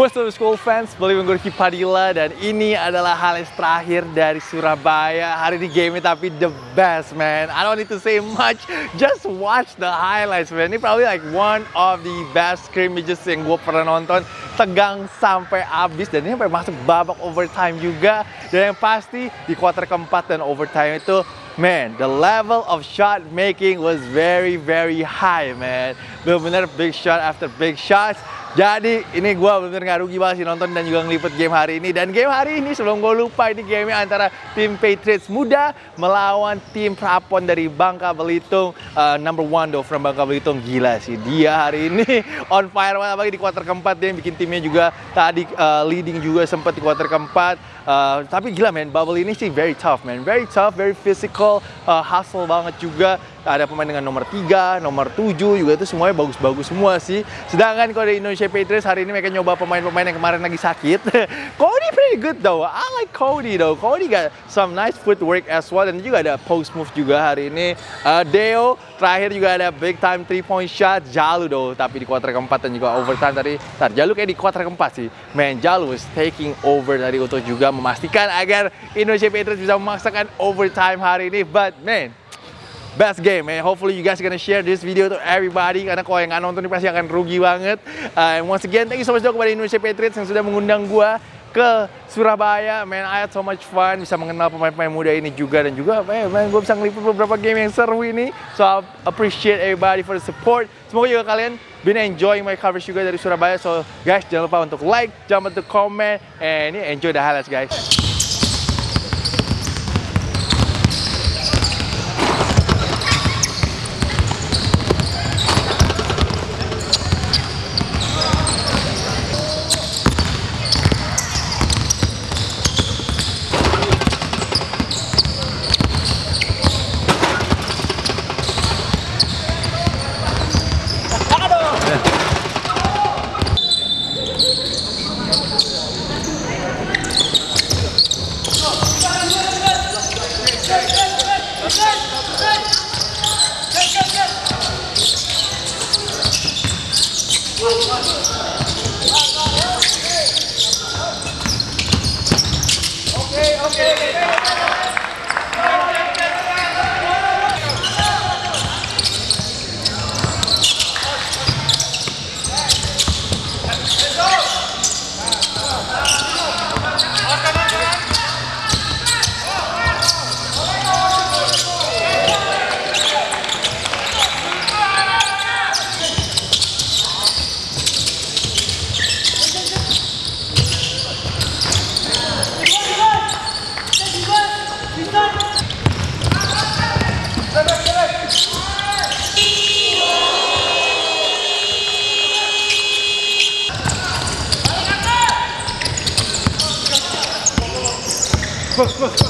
What's up school fans, gue Ricky Padilla dan ini adalah highlights terakhir dari Surabaya. Hari ini game tapi the best man. I don't need to say much, just watch the highlights man. Ini probably like one of the best scrimmages yang gue pernah nonton. Tegang sampai habis dan ini sampai masuk babak overtime juga. Dan yang pasti di quarter keempat dan overtime itu Man, the level of shot making was very very high man. Bener-bener big shot after big shots jadi ini gue bener-bener gak rugi banget sih nonton dan juga ngelipet game hari ini. Dan game hari ini sebelum gue lupa ini game antara tim Patriots muda melawan tim Prapon dari Bangka Belitung. Uh, number one though from Bangka Belitung. Gila sih dia hari ini on fire banget apalagi di kuarter keempat dia yang bikin timnya juga tadi uh, leading juga sempat di kuarter keempat. Uh, tapi gila men, bubble ini sih very tough man. Very tough, very physical, uh, hustle banget juga ada pemain dengan nomor 3, nomor 7 juga itu semuanya bagus-bagus semua sih. Sedangkan kalau di Indonesia Patriots hari ini mereka nyoba pemain-pemain yang kemarin lagi sakit. Cody pretty good though. I like Cody though. Cody got some nice footwork as well dan juga ada post move juga hari ini. Uh, Deo terakhir juga ada big time 3 point shot Jalu though tapi di kuarter keempat dan juga overtime tadi. Tar, Jalu kayak di kuarter keempat sih. Man, Jalu was taking over dari untuk juga memastikan agar Indonesia Patriots bisa memaksakan overtime hari ini. But man, best game man. Hopefully you guys gonna share this video to everybody karena kalau yang nggak nonton ini pasti akan rugi banget. Uh, and once again, thank you so much kepada Indonesia Patriots yang sudah mengundang gua ke Surabaya. Man, I had so much fun bisa mengenal pemain-pemain muda ini juga dan juga man, man gue bisa ngeliput beberapa game yang seru ini. So I appreciate everybody for the support. Semoga juga kalian been enjoying my coverage juga dari Surabaya. So guys, jangan lupa untuk like, jangan lupa untuk comment, and enjoy the highlights guys. Okay, okay, okay. was, was, was.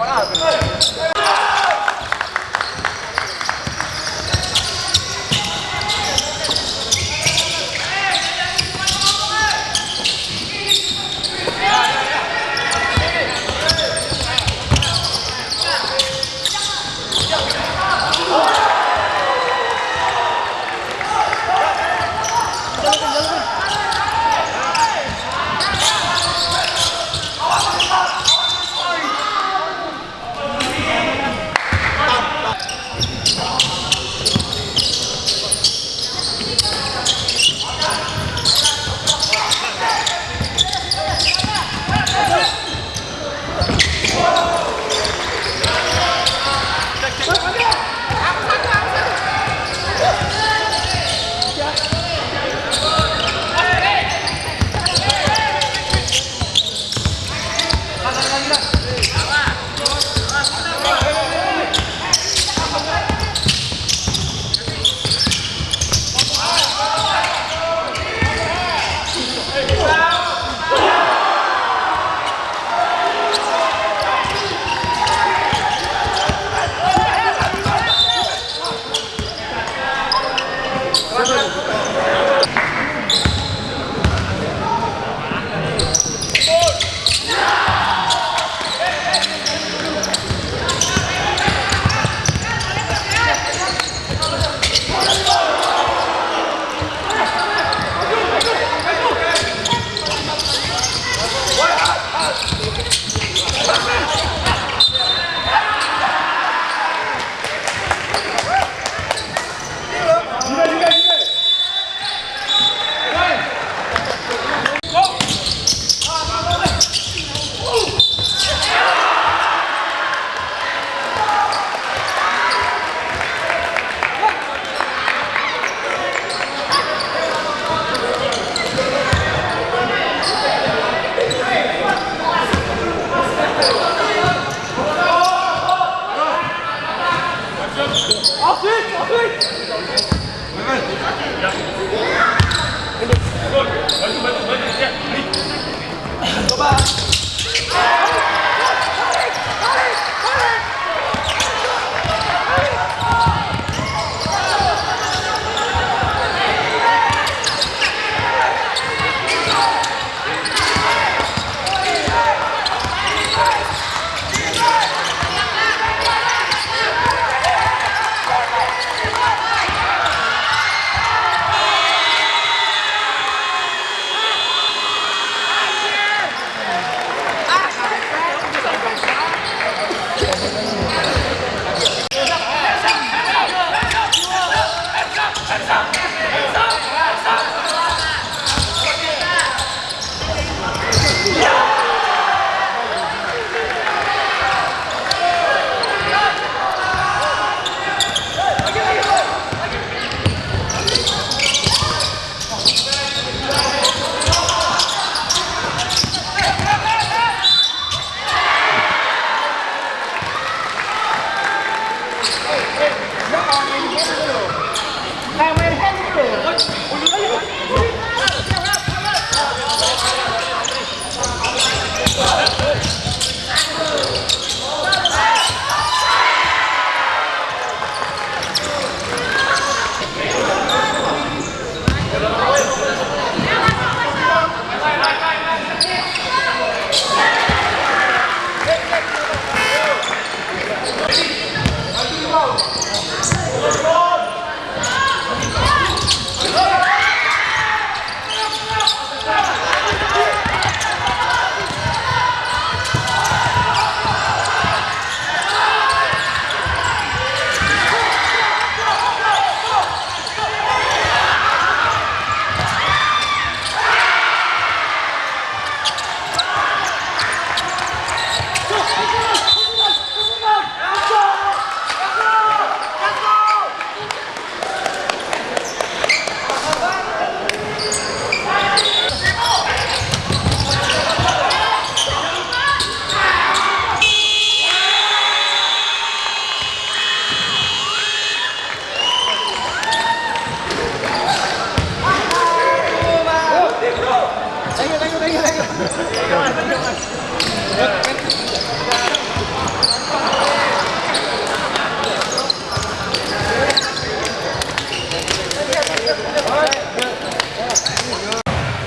Parado.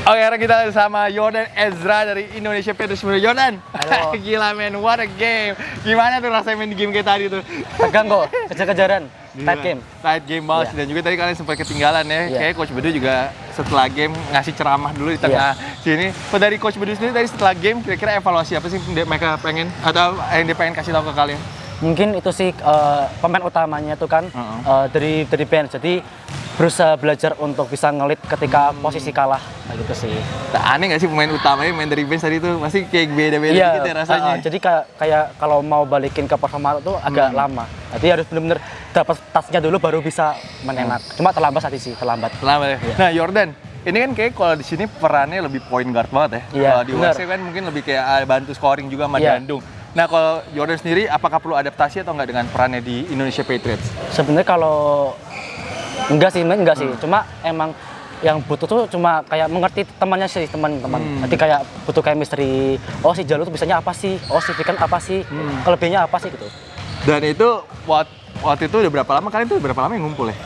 Oke, sekarang kita sama Jordan Ezra dari Indonesia Petrus Muda. Jordan, Halo. gila men, what a game. Gimana tuh rasanya main di game kayak tadi tuh? Tegang kok, kejar-kejaran, tight game. Tight game banget. Iya. Dan juga tadi kalian sempat ketinggalan ya. Iya. Kayak Coach Bedu juga setelah game ngasih ceramah dulu di tengah sini. Kalau dari Coach Bedu sendiri tadi setelah game, kira-kira evaluasi apa sih yang mereka pengen atau yang dia pengen kasih tahu ke kalian? Mungkin itu sih eh, pemain utamanya tuh kan Heeh. eh, dari dari bench. Jadi berusaha belajar untuk bisa ngelit ketika Hmm. posisi kalah. Nah, gitu sih. Nah, aneh gak sih pemain utamanya main dari bench tadi tuh pasti kayak beda-beda Iya, gitu ya rasanya. eh, eh, jadi kayak kayak kalau mau balikin ke performa tuh agak Hmm. lama. Jadi harus bener-bener dapat tasnya dulu baru bisa menenak. Cuma terlambat tadi sih, terlambat. Lama ya. Iya. Nah, Jordan, ini kan kayak kalau di sini perannya lebih point guard banget ya. Iya, kalau di. UAC kan mungkin lebih kayak ah, bantu scoring juga sama Iya. Dandung. Nah, kalau Jordan sendiri apakah perlu adaptasi atau enggak dengan perannya di Indonesia Patriots? Sebenarnya kalau enggak sih, enggak sih. Hmm. Cuma emang yang butuh tuh cuma kayak mengerti temannya sih teman-teman. Hmm. Jadi kayak butuh chemistry. Oh si Jalu tuh bisanya apa sih? Oh si Vikan apa sih? Hmm. Kelebihannya apa sih gitu? Dan itu waktu, waktu itu udah berapa lama kalian tuh berapa lama yang ngumpul ya?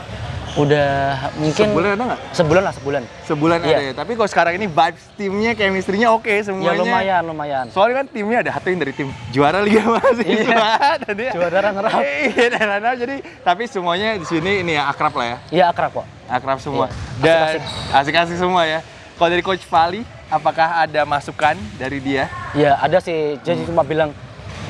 Udah mungkin Sebulan ada nggak? sebulan lah sebulan. Sebulan Iya. ada ya. Tapi kalau sekarang ini vibes timnya, chemistry-nya oke Ya semuanya. lumayan lumayan. Soalnya kan timnya ada satu yang dari tim juara Liga Mahasiswa. Dan dia- Juara runner up. Iya, dan runner up. Jadi tapi semuanya di sini ini ya akrab lah ya. Iya akrab kok. Akrab semua. Iya, Dan asik-asik semua ya. Kalau dari Coach Fali, apakah ada masukan dari dia? Ya ada sih. Jadi Hmm. cuma bilang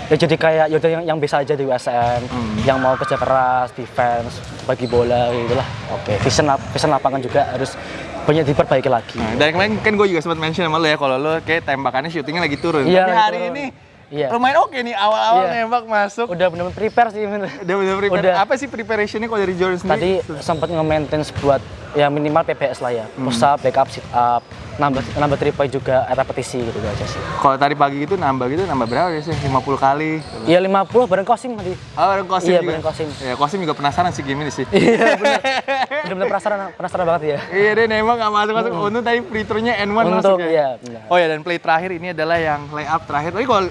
ya jadi kayak yaudah yang, yang bisa aja di USM, Hmm. yang mau kerja keras, defense, bagi bola gitu lah. Oke, vision lap- vision lapangan juga harus banyak diperbaiki lagi. Nah, dan kemarin kan gue juga sempat mention sama lo ya kalau lo kayak tembakannya syutingnya lagi turun. Iya, Tapi hari turun. ini Iya. lumayan oke nih awal-awal Iya. nembak masuk. Udah benar-benar prepare sih bener. Udah bener prepare. Udah. Apa sih preparationnya kalau dari Jordan Tadi sendiri? sempat nge-maintain buat ya minimal PPS lah ya. Hmm. Push up, back up, sit up, nambah nambah three point juga repetisi gitu aja sih. Kalau tadi pagi itu nambah gitu nambah berapa ya sih? 50 kali. Iya 50 bareng Kosim tadi. Oh, ada Kosim Iya, juga. bareng Kosim. Ya, Kosim juga penasaran sih game ini sih. Iya benar. Benar-benar penasaran penasaran banget ya. iya, dia nembak nggak masuk-masuk. Untung tadi free throw-nya N1 masuk ya. iya benar. Oh ya dan play terakhir ini adalah yang layup terakhir. Tapi kalau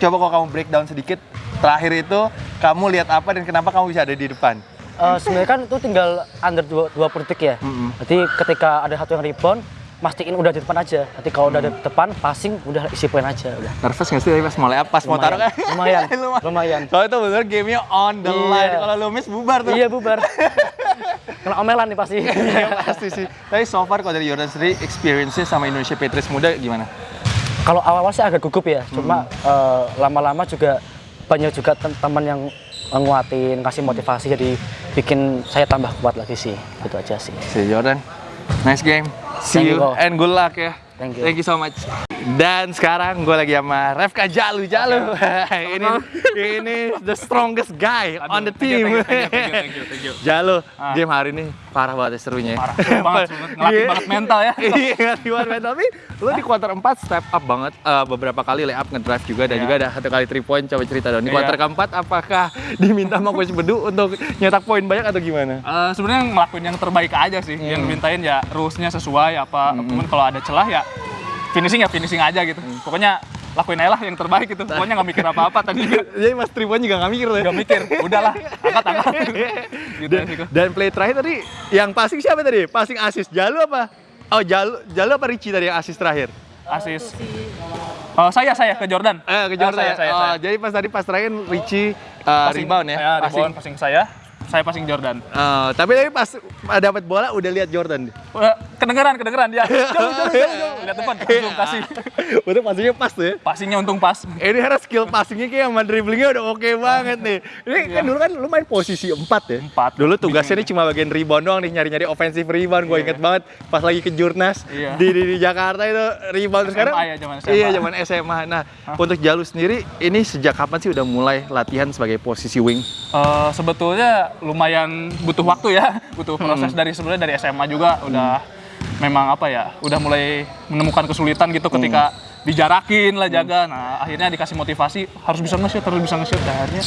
coba kalau kamu breakdown sedikit terakhir itu kamu lihat apa dan kenapa kamu bisa ada di depan? Eh, sebenarnya kan itu tinggal under 20 detik ya. Mm-mm. Jadi ketika ada satu yang rebound, mastiin udah di depan aja. Nanti kalau udah di depan, passing udah isi poin aja udah. Nervous nggak sih tadi pas mau layup pas mau taruh kan? Lumayan, lumayan. Soalnya itu bener gamenya on the Iya. line. Kalau lu miss bubar tuh. Iya bubar. Kena omelan nih pasti. Iya, pasti sih. Tapi so far kalau dari Jordan sendiri experience-nya sama Indonesia Patriots muda gimana? Kalau awal-awal sih agak gugup ya, cuma Hmm. eh, lama-lama juga banyak juga tem- teman yang nguatin, kasih motivasi, jadi bikin saya tambah kuat lagi sih, gitu aja sih. Si Jordan, nice game. See Thank you you, and good luck ya. Thank you. Thank you so much. Dan sekarang gue lagi sama Refka Jalu Jalu. ini ini the strongest guy on the team. Thank you, thank you, thank you, thank you. Jalu, Ah. game hari ini parah banget ya serunya. Parah, banget. Ngelatih Iya. banget mental ya. Iya, ngelatih banget mental. Tapi lo di kuarter 4 step up banget. Eh, beberapa kali lay up ngedrive juga dan Iya. juga ada satu kali 3 point. Coba cerita dong. Di Iya. kuarter keempat apakah diminta sama Coach Bedu untuk nyetak poin banyak atau gimana? Eh, sebenarnya ngelakuin yang terbaik aja sih. Hmm. Yang dimintain ya rules-nya sesuai apa. Cuman kalau ada celah ya finishing ya finishing aja gitu. Hmm. Pokoknya lakuin aja lah yang terbaik gitu. Pokoknya nggak mikir apa-apa tadi juga. Jadi Mas Tribun juga nggak mikir ya? Nggak mikir. Udahlah, angkat angkat. gitu dan, sih kok. dan play terakhir tadi yang passing siapa tadi? Passing asis Jalu apa? Oh Jalu, Jalu apa Richie tadi yang asis terakhir? Asis. Oh, saya saya ke Jordan. Eh kejar Ah, saya, saya. saya, oh, saya. jadi pas tadi pas terakhir Richie uh, Passing- rebound ya? Ya, passing. rebound passing saya. Saya passing Jordan. Eh, tapi tadi pas dapat bola udah lihat Jordan. Kedengeran kedengeran dia. Jauh jauh jauh jauh. Lihat depan langsung kasih. Udah passingnya pas tuh ya. Passingnya untung pas. Ini karena skill passingnya kayak sama dribblingnya udah oke banget nih. Ini kan dulu kan lu main posisi 4 ya? Iya. Empat. Dulu tugasnya ini cuma bagian rebound doang nih, nyari-nyari offensive rebound. Gue Iya. inget banget pas lagi ke Jurnas Iya. di, di, di Jakarta itu rebound Terus sekarang. SMA ya, zaman SMA. Iya, zaman SMA. Nah, untuk Jalu sendiri ini sejak kapan sih udah mulai latihan sebagai posisi wing? Eh, sebetulnya lumayan butuh waktu ya, butuh Hmm. proses dari sebenarnya dari SMA juga udah memang apa ya, udah mulai menemukan kesulitan gitu Hmm. ketika dijarakin lah jaga. Nah akhirnya dikasih motivasi harus bisa nge-shoot, harus bisa nge-shoot. Dan akhirnya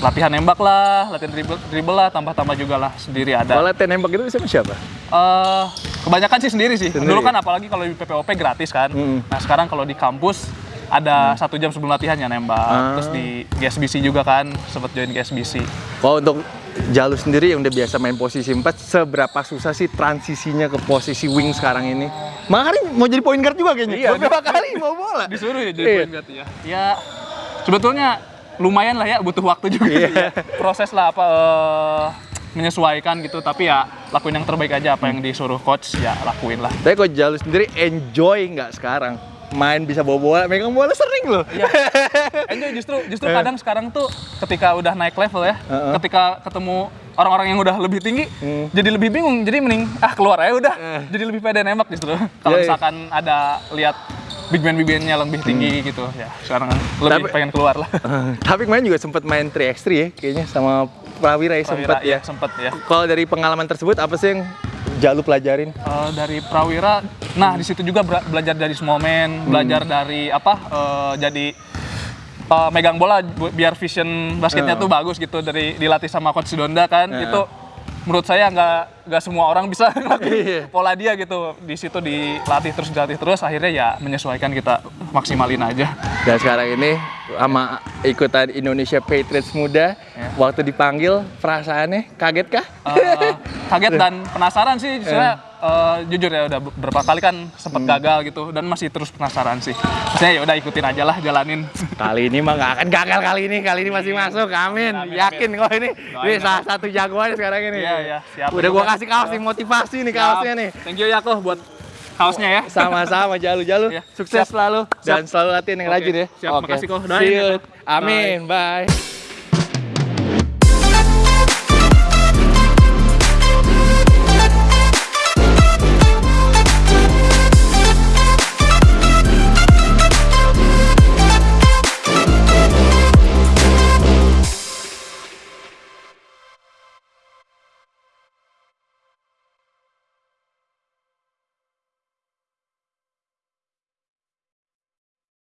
latihan nembak lah, latihan dribble, dribble lah, tambah-tambah juga lah sendiri ada. Kalau latihan nembak itu sama siapa? Eh, Kebanyakan sih sendiri sih. Sendiri. Dulu kan apalagi kalau di PPOP gratis kan. Mm. Nah sekarang kalau di kampus ada satu jam sebelum latihan ya nembak. Ah. Terus di GSBC juga kan, sempet join GSBC. Kalau untuk Jalu sendiri yang udah biasa main posisi 4, seberapa susah sih transisinya ke posisi wing sekarang ini? Makanya mau jadi point guard juga kayaknya. Iya, Beberapa kali mau bola. Disuruh ya jadi Iya. point guard ya. Ya sebetulnya lumayan lah ya butuh waktu juga Iya. ya. Proses lah apa eh, menyesuaikan gitu tapi ya lakuin yang terbaik aja apa yang disuruh coach ya lakuin lah. Tapi kok Jalu sendiri enjoy nggak sekarang? Main bisa bawa bola, megang bola sering loh. Iya. Enjoy justru justru kadang sekarang tuh ketika udah naik level ya, Heeh. ketika ketemu orang-orang yang udah lebih tinggi, Hmm. jadi lebih bingung. Jadi mending ah keluar aja udah. Eh. Jadi lebih pede nembak justru. Kalau Iya, iya. misalkan ada lihat big man big man-nya lebih tinggi gitu ya. Sekarang lebih Tapi- pengen keluar lah. Tapi kemarin juga sempat main 3x3 ya kayaknya sama Prawira ya sempat ya. Prawira, iya, sempet ya. Kalau dari pengalaman tersebut apa sih yang Jalu pelajarin? Eh, dari Prawira, nah di situ juga bela- belajar dari small man, belajar dari apa? eh, jadi eh, megang bola biar vision basketnya Eh. tuh bagus gitu dari dilatih sama coach Donda kan. Eh. Itu menurut saya nggak nggak semua orang bisa Iya. ngelakuin pola dia gitu. Di situ dilatih terus dilatih terus, akhirnya ya menyesuaikan kita maksimalin aja. Dan sekarang ini sama ikutan Indonesia Patriots muda, Ya. waktu dipanggil perasaannya kaget kah? Eh, kaget dan penasaran sih saya eh, jujur ya udah beberapa kali kan sempat Hmm. gagal gitu dan masih terus penasaran sih. Maksudnya ya udah ikutin aja lah jalanin. Kali ini mah nggak akan gagal kali ini, kali ini masih masuk, amin. Amin, Yakin kok ini, ini salah satu jagoan sekarang ini. Iya, iya, siap. Udah gua kasih kaos nih motivasi nih kaosnya nih. Thank you ya kok buat kaosnya ya. Sama-sama Jalu-Jalu, Iya. sukses Siap. selalu dan Siap. selalu latihan yang rajin ya. siap. Oke. Makasih, Ko. Doain See ya. Amin, bye.